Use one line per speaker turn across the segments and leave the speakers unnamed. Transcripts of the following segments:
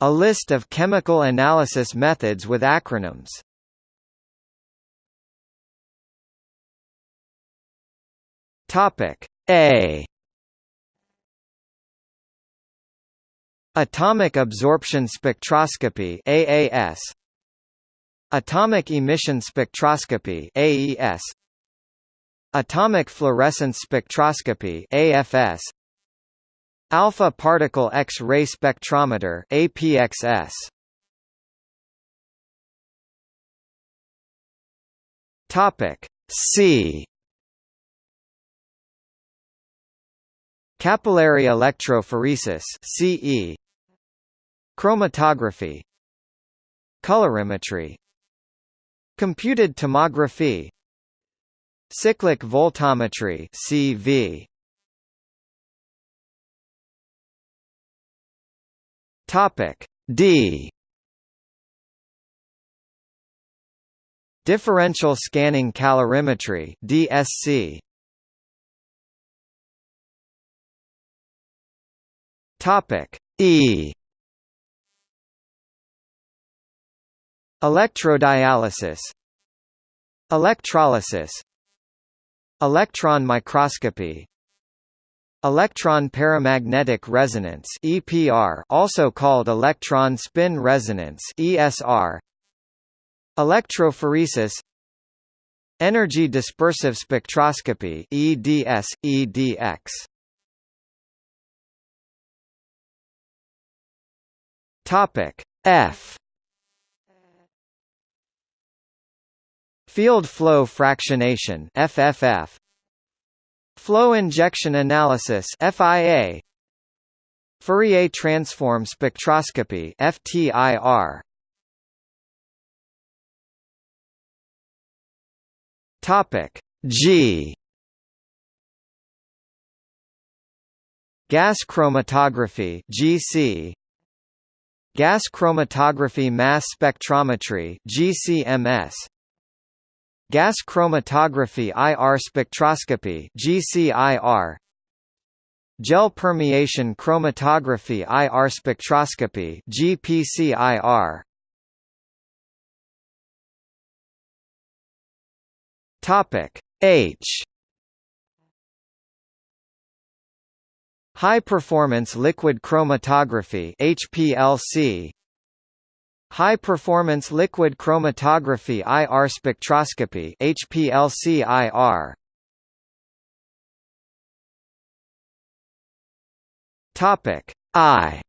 A list of chemical analysis methods with acronyms. Topic A. Atomic absorption spectroscopy AAS Atomic emission spectroscopy AES Atomic fluorescence spectroscopy AFS Alpha particle X-ray spectrometer APXS Topic C. Capillary electrophoresis CE Chromatography. Colorimetry. Computed tomography. Cyclic voltammetry CV Topic D. Differential scanning calorimetry DSC Topic E. Electrodialysis. Electrolysis. Electron microscopy Electron paramagnetic resonance EPR also called electron spin resonance ESR Electrophoresis Energy dispersive spectroscopy EDS EDX Topic F. Field flow fractionation FFF Flow injection analysis FIA Fourier transform spectroscopy FTIR Topic G. Gas chromatography GC Gas chromatography mass spectrometry GCMS Gas chromatography IR spectroscopy GCIR Gel permeation chromatography IR spectroscopy GPCIR Topic H. High performance liquid chromatography HPLC High-performance liquid chromatography IR spectroscopy HPLC-IR Topic I.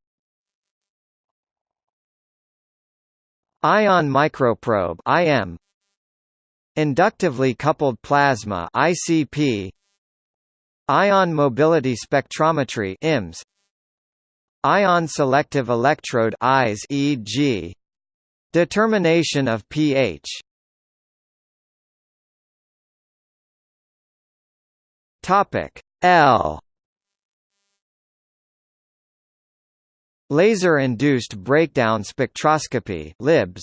Ion microprobe IM Inductively coupled plasma ICP Ion mobility spectrometry IMS Ion selective electrode ISE EG Determination of pH. Topic L. Laser-induced breakdown spectroscopy LIBS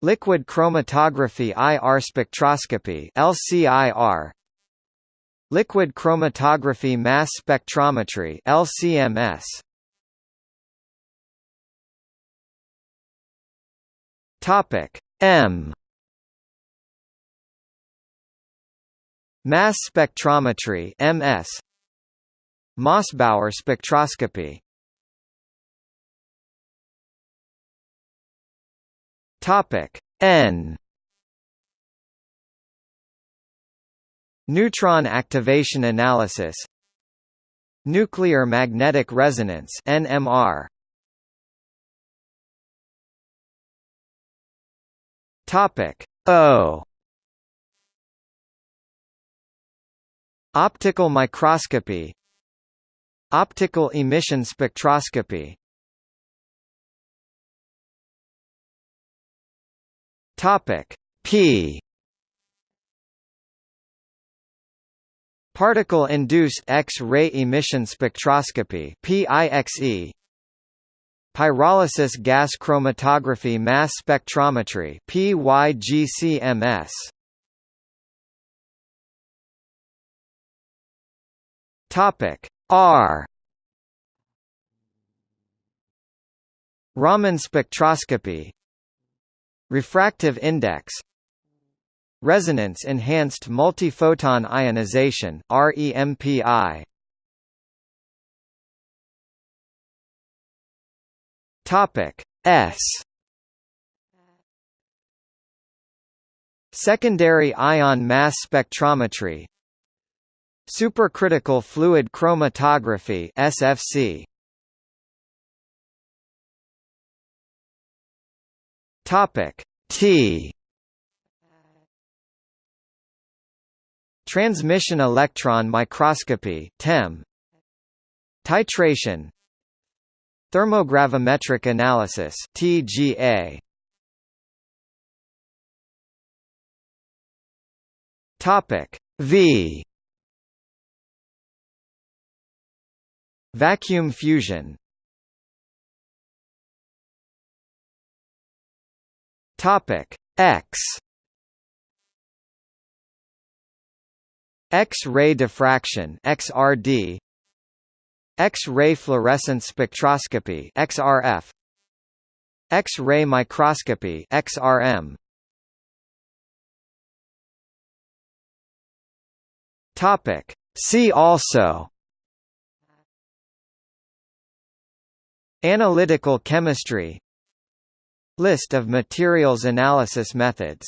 Liquid chromatography IR spectroscopy LCIR Liquid chromatography mass spectrometry LCMS Topic. M. Mass spectrometry MS Mossbauer spectroscopy. Topic. N. Neutron activation analysis. Nuclear magnetic resonance NMR Topic. O. Optical microscopy. Optical emission spectroscopy. Topic. P. Particle-induced X-ray emission spectroscopy PIXE Pyrolysis gas chromatography mass spectrometry PYGCMS Topic R. Raman spectroscopy. Refractive index. Resonance-enhanced multiphoton ionization REMPI Topic S. Secondary ion mass spectrometry. Supercritical fluid chromatography SFC Topic T. Transmission electron microscopy TEM Titration Thermogravimetric analysis TGA Topic V. Vacuum fusion. Topic X. X-ray diffraction XRD X-ray fluorescence spectroscopy XRF X-ray microscopy XRM Topic. See also Analytical chemistry List of materials analysis methods